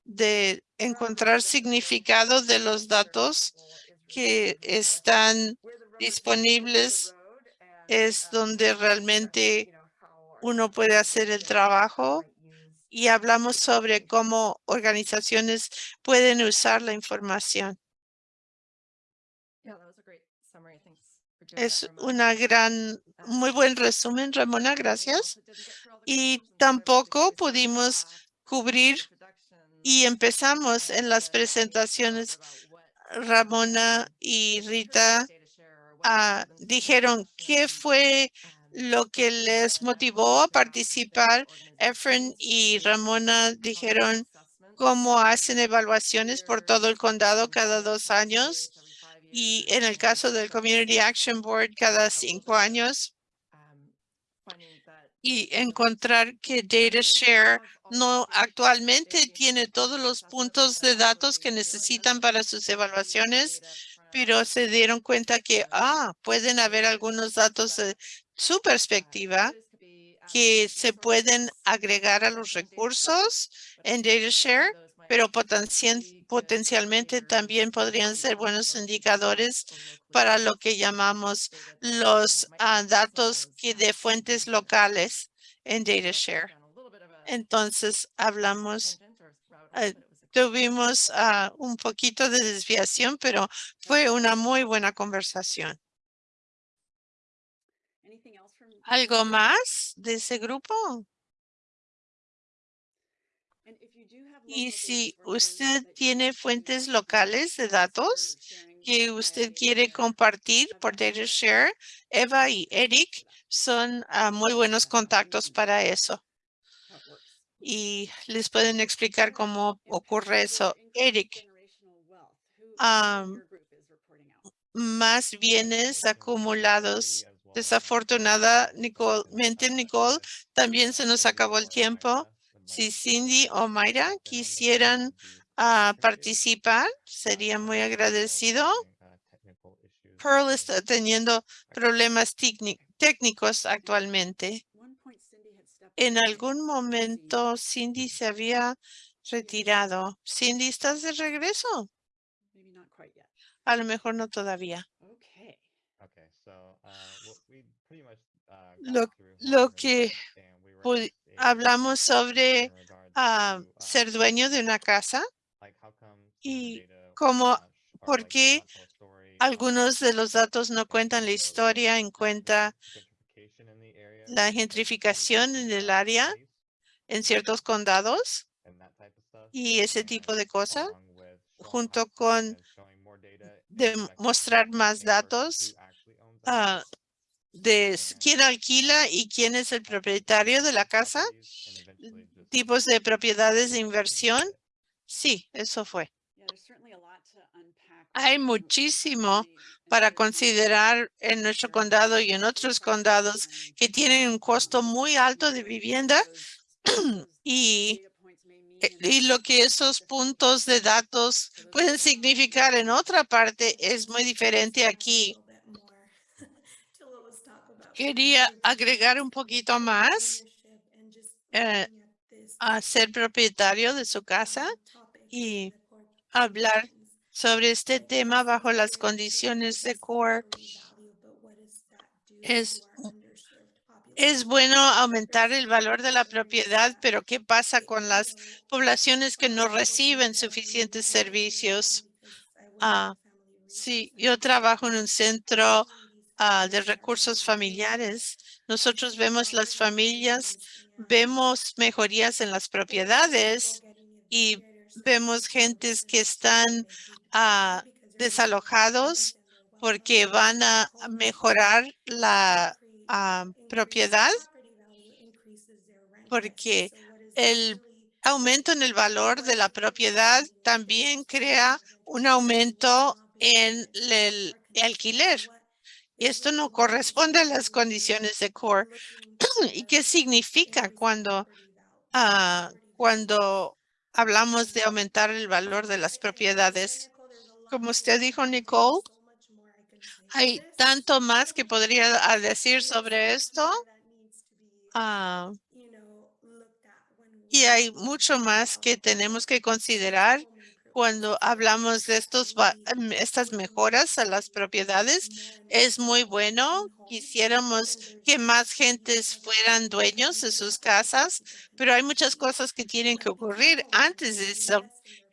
de encontrar significado de los datos que están disponibles es donde realmente uno puede hacer el trabajo y hablamos sobre cómo organizaciones pueden usar la información. Es una gran, muy buen resumen, Ramona, gracias. Y tampoco pudimos cubrir y empezamos en las presentaciones. Ramona y Rita ah, dijeron qué fue lo que les motivó a participar. Efren y Ramona dijeron cómo hacen evaluaciones por todo el condado cada dos años y en el caso del Community Action Board cada cinco años y encontrar que DataShare no actualmente tiene todos los puntos de datos que necesitan para sus evaluaciones, pero se dieron cuenta que ah, pueden haber algunos datos de su perspectiva que se pueden agregar a los recursos en DataShare, pero potencialmente también podrían ser buenos indicadores para lo que llamamos los ah, datos que de fuentes locales en DataShare. Entonces hablamos, eh, tuvimos ah, un poquito de desviación, pero fue una muy buena conversación. ¿Algo más de ese grupo? Y si usted tiene fuentes locales de datos que usted quiere compartir por DataShare, Eva y Eric son ah, muy buenos contactos para eso. Y les pueden explicar cómo ocurre eso. Eric, más bienes acumulados. Desafortunadamente, Nicole, también se nos acabó el tiempo. Si Cindy o Mayra quisieran ah, participar, sería muy agradecido. Pearl está teniendo problemas técnic- técnicos actualmente. En algún momento Cindy se había retirado. Cindy, ¿estás de regreso? A lo mejor no todavía. Lo- lo que hablamos sobre ah, ser dueño de una casa y cómo- por qué algunos de los datos no cuentan la historia en cuenta la gentrificación en el área en ciertos condados y ese tipo de cosas, junto con demostrar más datos de quién alquila y quién es el propietario de la casa, tipos de propiedades de inversión. Sí, eso fue. Hay muchísimo para considerar en nuestro condado y en otros condados que tienen un costo muy alto de vivienda y, eh, y lo que esos puntos de datos pueden significar en otra parte es muy diferente aquí. Quería agregar un poquito más eh, a ser propietario de su casa y hablar sobre este tema bajo las condiciones de core. Es, es bueno aumentar el valor de la propiedad, pero ¿qué pasa con las poblaciones que no reciben suficientes servicios? Ah, Sí, yo trabajo en un centro ah, de recursos familiares. Nosotros vemos las familias, vemos mejorías en las propiedades y vemos gentes que están ah, desalojados porque van a mejorar la ah, propiedad porque el aumento en el valor de la propiedad también crea un aumento en el alquiler. Esto no corresponde a las condiciones de core. ¿Y qué significa cuando, ah, cuando hablamos de aumentar el valor de las propiedades? Como usted dijo, Nicole, hay tanto más que podría ah, decir sobre esto. Ah, y hay mucho más que tenemos que considerar cuando hablamos de estos, em, estas mejoras a las propiedades. Es muy bueno. Quisiéramos que más gentes fueran dueños de sus casas, pero hay muchas cosas que tienen que ocurrir antes de eso,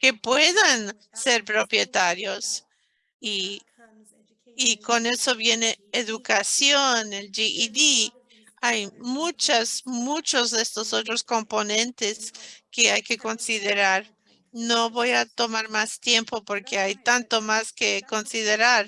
que puedan ser propietarios. Y, y con eso viene educación, el GED. Hay muchas, muchos de estos otros componentes que hay que considerar. No voy a tomar más tiempo porque hay tanto más que considerar.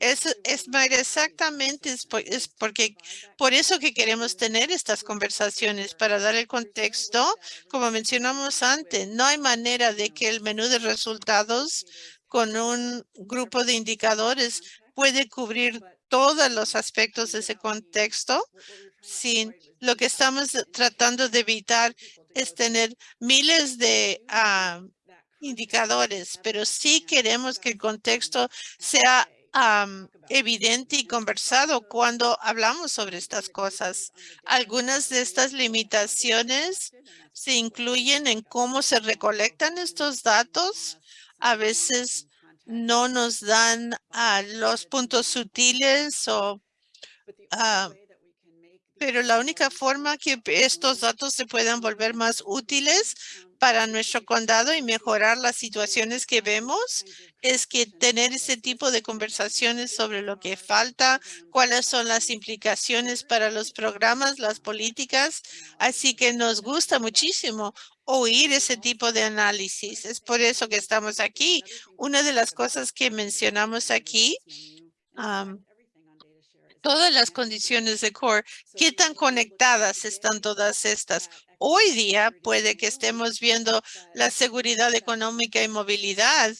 Es, es exactamente, es, por- es porque por eso que queremos tener estas conversaciones, para dar el contexto, como mencionamos antes, no hay manera de que el menú de resultados con un grupo de indicadores puede cubrir todos los aspectos de ese contexto sin lo que estamos tratando de evitar es tener miles de ah, indicadores, pero sí queremos que el contexto sea am, evidente y conversado cuando hablamos sobre estas cosas. Algunas de estas limitaciones se incluyen en cómo se recolectan estos datos. A veces no nos dan ah, los puntos sutiles o ah, pero la única forma que estos datos se puedan volver más útiles para nuestro condado y mejorar las situaciones que vemos es que tener ese tipo de conversaciones sobre lo que falta, cuáles son las implicaciones para los programas, las políticas. Así que nos gusta muchísimo oír ese tipo de análisis. Es por eso que estamos aquí. Una de las cosas que mencionamos aquí todas las condiciones de core, qué tan conectadas están todas estas. Hoy día puede que estemos viendo la seguridad económica y movilidad,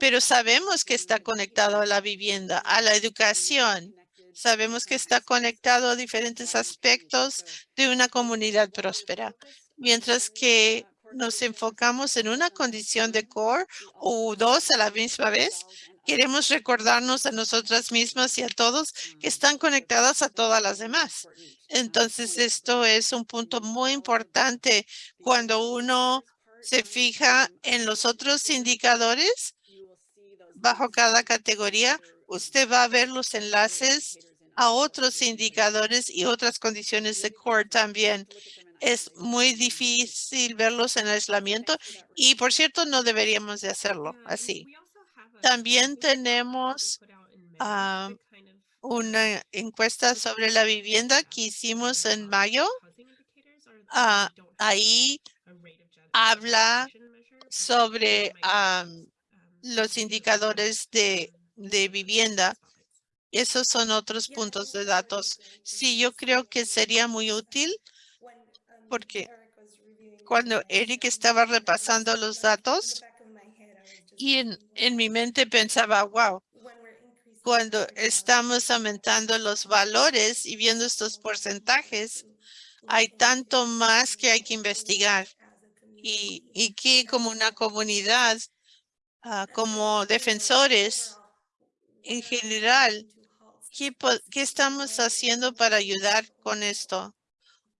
pero sabemos que está conectado a la vivienda, a la educación. Sabemos que está conectado a diferentes aspectos de una comunidad próspera. Mientras que nos enfocamos en una condición de core o dos a la misma vez, queremos recordarnos a nosotras mismas y a todos que están conectadas a todas las demás. Entonces, esto es un punto muy importante cuando uno se fija en los otros indicadores bajo cada categoría. Usted va a ver los enlaces a otros indicadores y otras condiciones de core también. es muy difícil verlos en aislamiento y por cierto no deberíamos de hacerlo así. También tenemos ah, una encuesta sobre la vivienda que hicimos en mayo. Ah, ahí habla sobre am, los indicadores de, de vivienda. Esos son otros puntos de datos. Sí, yo creo que sería muy útil porque cuando Eric estaba repasando los datos y en, en mi mente pensaba, wow, cuando estamos aumentando los valores y viendo estos porcentajes, hay tanto más que hay que investigar y, y que como una comunidad, ah, como defensores en general, ¿qué, qué estamos haciendo para ayudar con esto?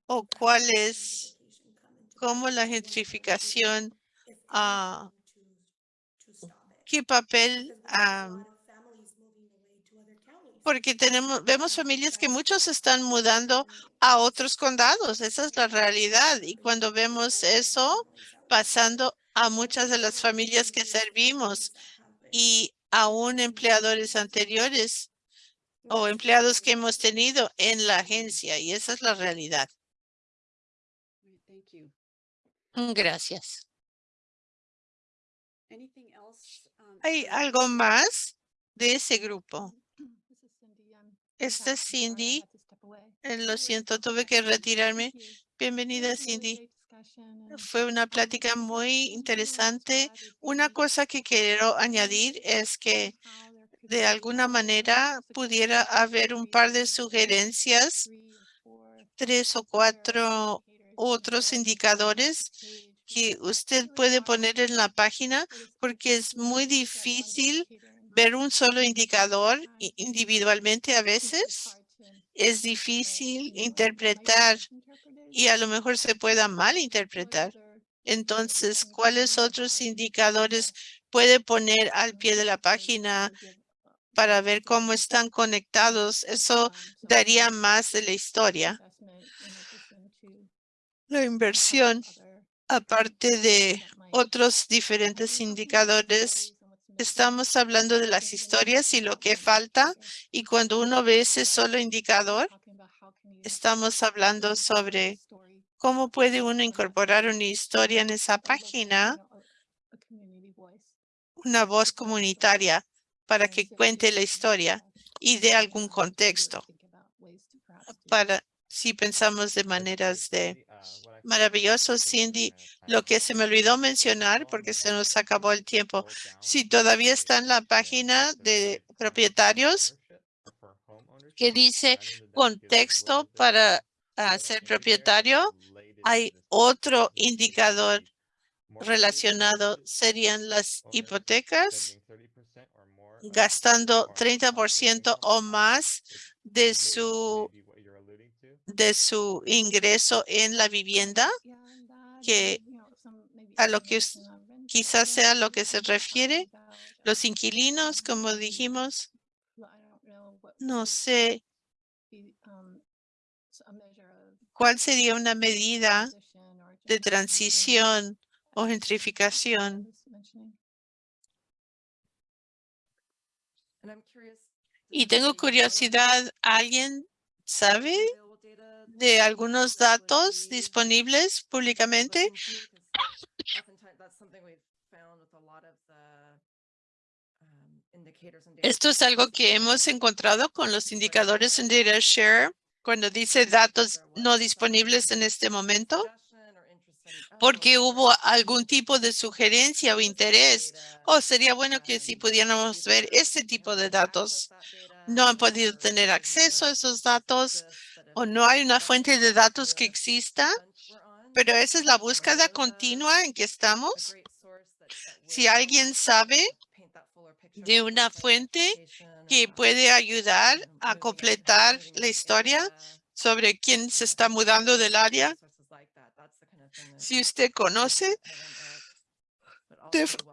¿O cuál es, cómo la gentrificación, ah, qué papel porque tenemos, vemos familias que muchos están mudando a otros condados. Esa es la realidad. Y cuando vemos eso pasando a muchas de las familias que servimos y aún empleadores anteriores o empleados que hemos tenido en la agencia. Y esa es la realidad. Right, Thank you. Gracias. ¿Hay algo más de ese grupo? Esta es Cindy. Eh, Lo siento, tuve que retirarme. Bienvenida, Cindy. Fue una plática muy interesante. Una cosa que quiero añadir es que de alguna manera pudiera haber un par de sugerencias, tres o cuatro otros indicadores que usted puede poner en la página porque es muy difícil ver un solo indicador individualmente a veces. Es difícil interpretar y a lo mejor se pueda What malinterpretar. other Entonces, ¿cuáles otros indicadores puede poner al pie de la página para ver cómo están conectados? Eso daría más de la historia. La inversión, aparte de otros diferentes indicadores, estamos hablando de las historias y lo que falta. Y cuando uno ve ese solo indicador, estamos hablando sobre cómo puede uno incorporar una historia en esa página, una voz comunitaria para que cuente la historia y de algún contexto para si pensamos de maneras de maravilloso, Cindy. Lo que se me olvidó mencionar porque se nos acabó el tiempo. Si todavía está en la página de propietarios que dice contexto para ah, ser propietario, hay otro indicador relacionado, serían las hipotecas, gastando 30% o más de su, de su ingreso en la vivienda, que a lo que quizás sea lo que se refiere, los inquilinos, como dijimos, no sé. um, cuál sería una medida de transición o gentrificación. Y tengo curiosidad, ¿alguien sabe de algunos datos disponibles públicamente? Esto es algo que hemos encontrado con los indicadores en DataShare cuando dice datos no disponibles en este momento, oh, porque hubo algún tipo de sugerencia o interés. O sería bueno que si pudiéramos ver este tipo de datos. No han podido tener acceso a esos datos o no hay una fuente de datos que exista, pero esa es la búsqueda continua en que estamos. Si alguien sabe de una fuente que puede ayudar a completar la historia sobre quién se um, está mudando del área. Si usted conoce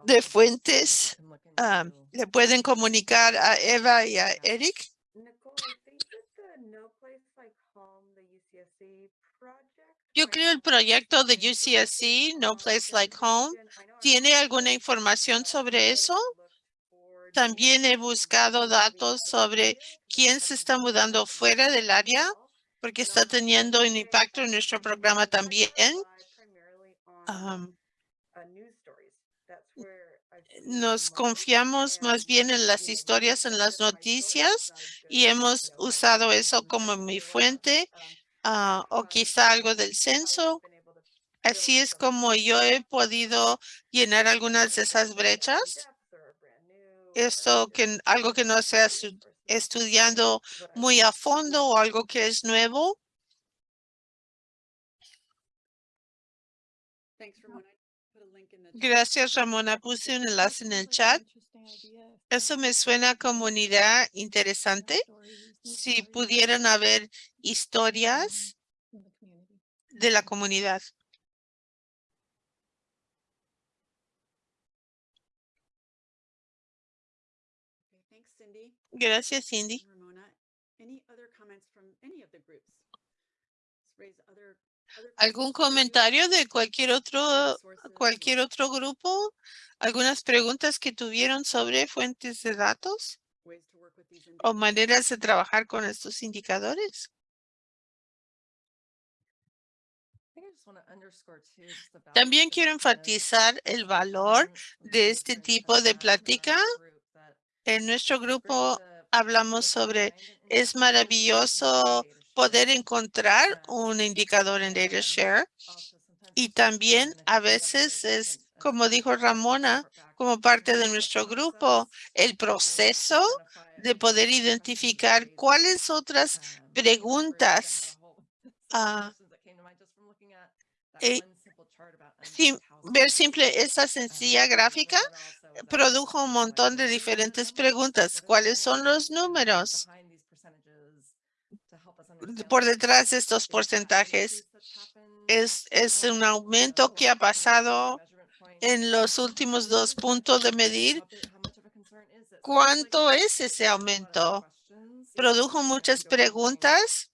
de, fuentes, into le pueden comunicar a Eva y a Eric. Nicole, I think that the No Place Like Home, the UCSC project Yo creo el proyecto de UCSC, No Place Like Home, ¿tiene alguna información sobre eso? También he buscado datos sobre quién se está mudando fuera del área, porque está teniendo un impacto en nuestro programa también. Am, nos confiamos más bien en las historias, en las noticias y hemos usado eso como mi fuente ah, o quizá algo del censo. Así es como yo he podido llenar algunas de esas brechas. Esto que algo que no sea estu- estudiando muy a fondo o algo que es nuevo. Gracias, Ramona. Puse un enlace en el chat. Eso me suena como una idea interesante. Si pudieran haber historias de la comunidad. Gracias, Cindy. ¿Algún comentario de cualquier otro, cualquier otro grupo? ¿Algunas preguntas que tuvieron sobre fuentes de datos o maneras de trabajar con estos indicadores? También quiero enfatizar el valor de este tipo de plática. En nuestro grupo hablamos sobre es maravilloso poder encontrar un indicador en DataShare y también a veces es, como dijo Ramona, como parte de nuestro grupo, el proceso de poder identificar cuáles otras preguntas ah, eh, ver simple esa sencilla gráfica produjo un montón de diferentes preguntas. ¿Cuáles son los números por detrás de estos porcentajes? Es, es un aumento que ha pasado en los últimos dos puntos de medir. ¿Cuánto es ese aumento? Produjo muchas preguntas.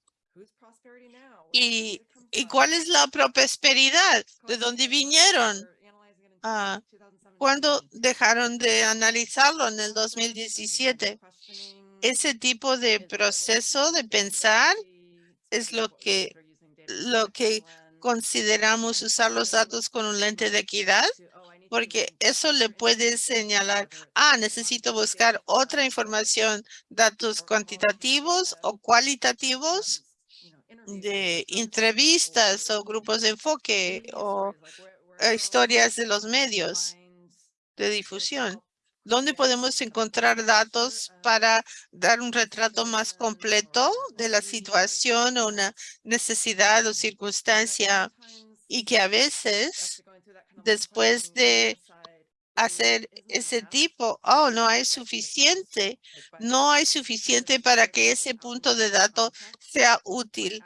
¿Y, y cuál es la prosperidad? ¿De dónde vinieron? Ah, ¿Cuándo dejaron de analizarlo en el 2017? Ese tipo de proceso de pensar es lo que, lo que consideramos usar los datos con un lente de equidad, porque eso le puede señalar, ah, necesito buscar otra información, datos cuantitativos o cualitativos de entrevistas o grupos de enfoque o historias de los medios de difusión. ¿Dónde podemos encontrar datos para dar un retrato más completo de la situación o una necesidad o circunstancia y que a veces después de hacer ese tipo, oh, no hay suficiente, no hay suficiente para que ese punto de datos sea útil.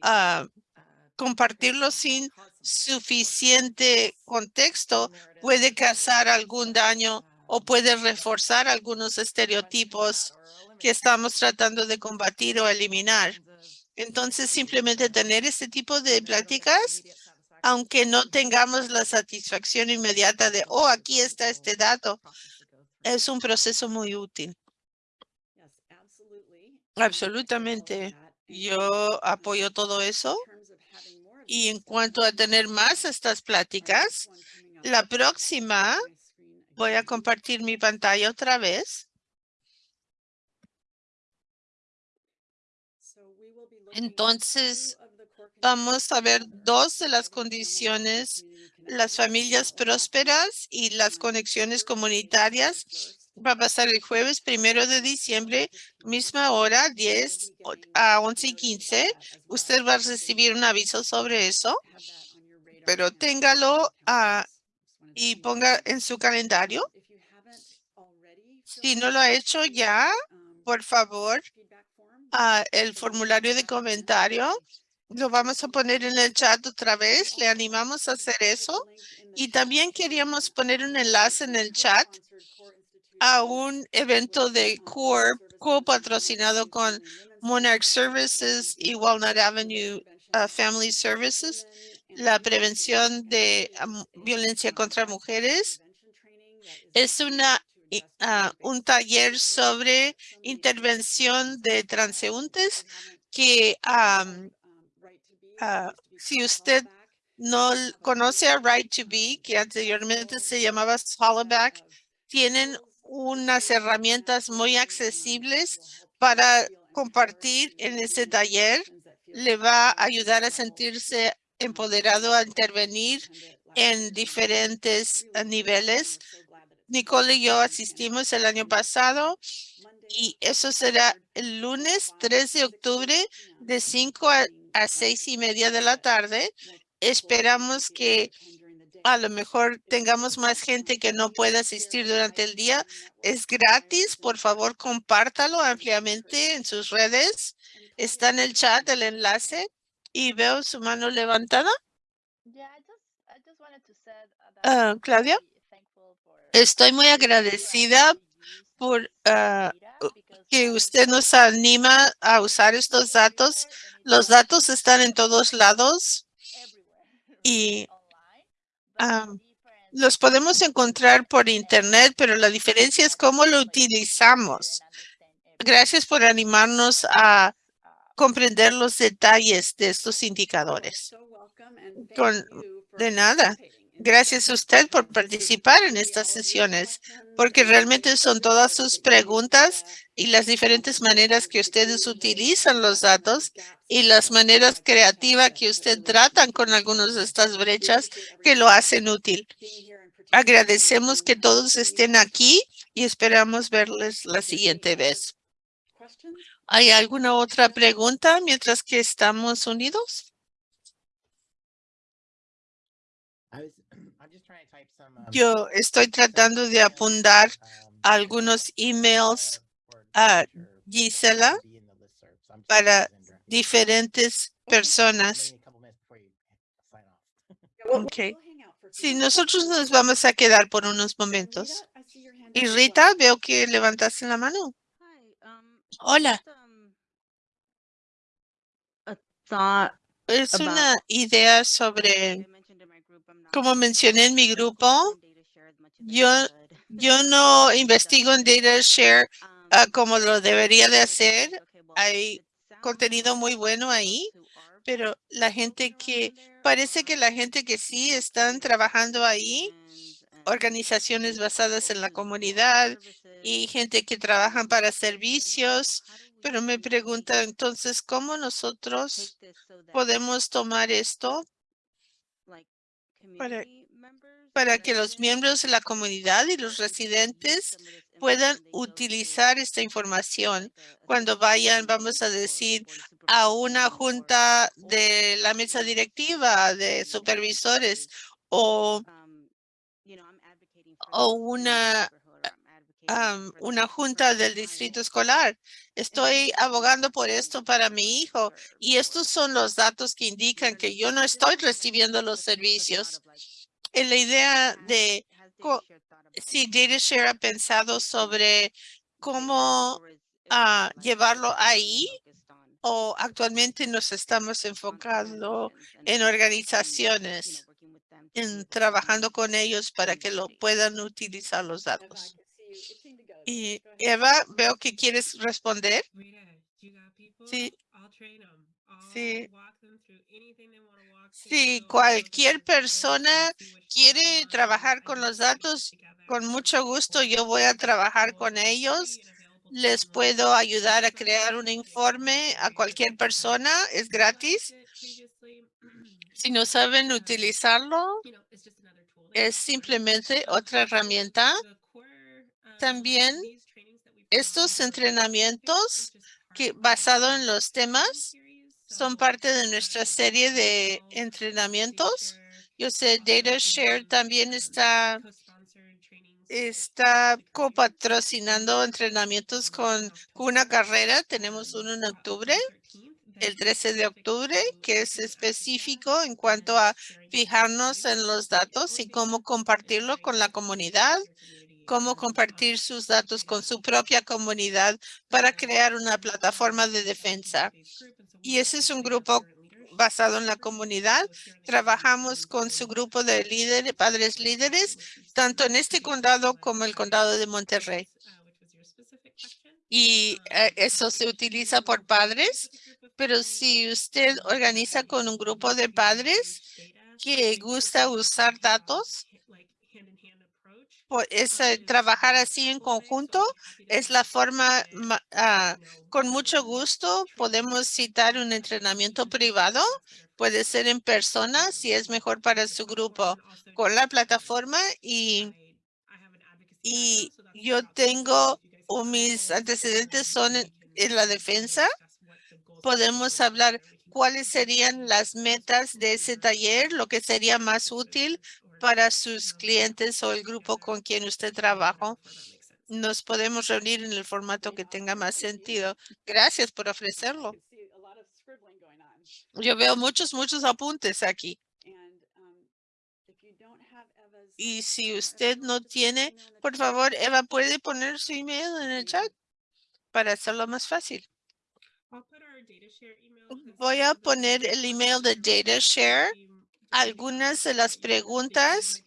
Ah, compartirlo sin suficiente contexto puede causar algún daño o puede reforzar algunos estereotipos que estamos tratando de combatir o eliminar. Entonces, simplemente tener este tipo de pláticas, aunque no tengamos la satisfacción inmediata de, oh, aquí está este dato, es un proceso muy útil. Absolutamente. Yo apoyo todo eso. Y en cuanto a tener más estas pláticas, la próxima voy a compartir mi pantalla otra vez. Entonces, Vamos a ver uh, dos de las condiciones, las familias uh, prósperas y las conexiones comunitarias. 31st. Va a pasar el jueves primero de diciembre, 15. misma hora, We will 10 be o- getting a a 11 y notice about 15. that as well. Usted va a recibir un aviso sobre eso, pero téngalo your y ponga en su calendario. Si no lo ha hecho ya, por favor, ah, el formulario de comentario lo vamos a poner en el chat otra vez. Le animamos a hacer eso. Y también queríamos poner un enlace en el chat a un evento de CORE co-patrocinado con Monarch Services y Walnut Avenue uh, Family Services, la prevención de violencia contra mujeres. Es una, ah, un taller sobre intervención de transeúntes que ah, si usted no conoce a Right to Be, que anteriormente se llamaba Hollaback, tienen unas herramientas muy accesibles para compartir en ese taller. Le va a ayudar a sentirse empoderado a intervenir en diferentes niveles. Nicole y yo asistimos el año pasado y eso será el lunes 3 de octubre de 5 a, a 6 y media de la tarde. Esperamos que a lo mejor tengamos más gente que no pueda asistir durante el día. Es gratis. Por favor, compártalo ampliamente en sus redes. Está en el chat el enlace y veo su mano levantada. Ah, Claudia, estoy muy agradecida por ah, que usted nos anima a usar estos datos. Los datos están en todos lados y am, los podemos encontrar por internet, pero la diferencia es cómo lo utilizamos. Gracias por animarnos a comprender los detalles de estos indicadores. Con- de nada. Gracias a usted por participar en estas sesiones, porque realmente son todas sus preguntas y las diferentes maneras que ustedes utilizan los datos y las maneras creativas que usted tratan con algunas de estas brechas que lo hacen útil. Agradecemos que todos estén aquí y esperamos verles la siguiente vez. ¿Hay alguna otra pregunta mientras que estamos unidos? Yo estoy tratando de apuntar algunos emails a Gisela para diferentes personas. Ok. Sí, nosotros nos vamos a quedar por unos momentos. Y Rita, veo que levantaste la mano. Hola. Es una idea sobre, como mencioné en mi grupo, yo, yo no investigo en data share ah, como lo debería de hacer. Hay contenido muy bueno ahí, pero la gente que, parece que la gente que sí están trabajando ahí, organizaciones basadas en la comunidad y gente que trabajan para servicios, pero me pregunta entonces, ¿cómo nosotros podemos tomar esto para- para que los miembros de la comunidad y los residentes puedan utilizar esta información cuando vayan, vamos a decir, a una junta de la mesa directiva de supervisores o, o una, am, una junta del distrito escolar. Estoy abogando por esto para mi hijo y estos son los datos que indican que yo no estoy recibiendo los servicios. En la idea de si DataShare ha pensado sobre cómo ah, llevarlo ahí o actualmente nos estamos enfocando en organizaciones, en trabajando con ellos para que lo puedan utilizar los datos. Y Eva, veo que quieres responder. Sí. Sí. Si cualquier persona quiere trabajar con los datos, con mucho gusto yo voy a trabajar con ellos. Les puedo ayudar a crear un informe a cualquier persona. Es gratis. Si no saben utilizarlo, es simplemente otra herramienta. También estos entrenamientos que basado en los temas son parte de nuestra serie de entrenamientos. Yo sé DataShare también está está copatrocinando entrenamientos con una carrera. Tenemos uno en octubre, el 13 de octubre, que es específico en cuanto a fijarnos en los datos y cómo compartirlo con la comunidad, cómo compartir sus datos con su propia comunidad para crear una plataforma de defensa. Y ese es un grupo basado en la comunidad. Trabajamos con su grupo de líderes, padres líderes, tanto en este condado como el condado de Monterrey. Y eh, eso se utiliza por padres, pero si usted organiza con un grupo de padres que gusta usar datos, pues, es, eh, trabajar así en conjunto es la forma, ma- ah, con mucho gusto podemos citar un entrenamiento privado, puede ser en persona si es mejor para su grupo con la plataforma y, y yo tengo, o mis antecedentes son en, en la defensa. Podemos hablar cuáles serían las metas de ese taller, lo que sería más útil para sus clientes o el grupo con quien usted trabaja. Nos podemos reunir en el formato que tenga más sentido. Gracias por ofrecerlo. Yo veo muchos, muchos apuntes aquí. Y si usted no tiene, por favor, Eva, ¿puede poner su email en el chat para hacerlo más fácil? Voy a poner el email de DataShare. Algunas de las preguntas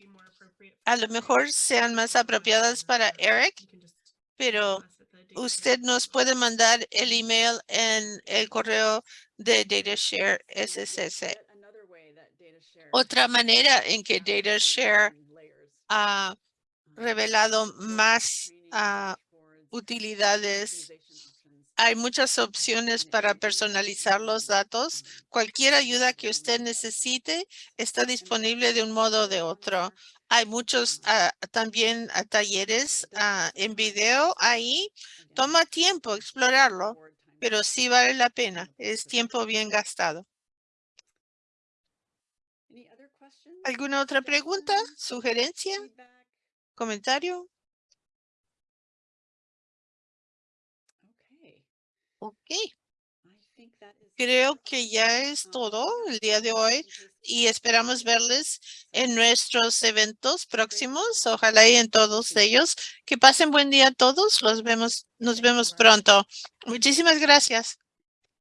a lo mejor sean más apropiadas para Eric, pero usted nos puede mandar el email en el correo de DataShare share Otra manera en que DataShare ha revelado más dashboards, utilidades. Hay muchas opciones para personalizar los datos. Cualquier ayuda que usted necesite está disponible de un modo o de otro. Hay muchos ah, también ah, talleres en video ahí. Toma tiempo explorarlo, pero sí vale la pena. Es tiempo bien gastado. ¿Alguna otra pregunta, sugerencia, comentario? Okay, Ok, creo que ya es Um, todo el día de hoy y esperamos verles en nuestros eventos próximos. Ojalá y en todos ellos. Que pasen buen día a todos. Los vemos, nos vemos pronto. Muchísimas gracias.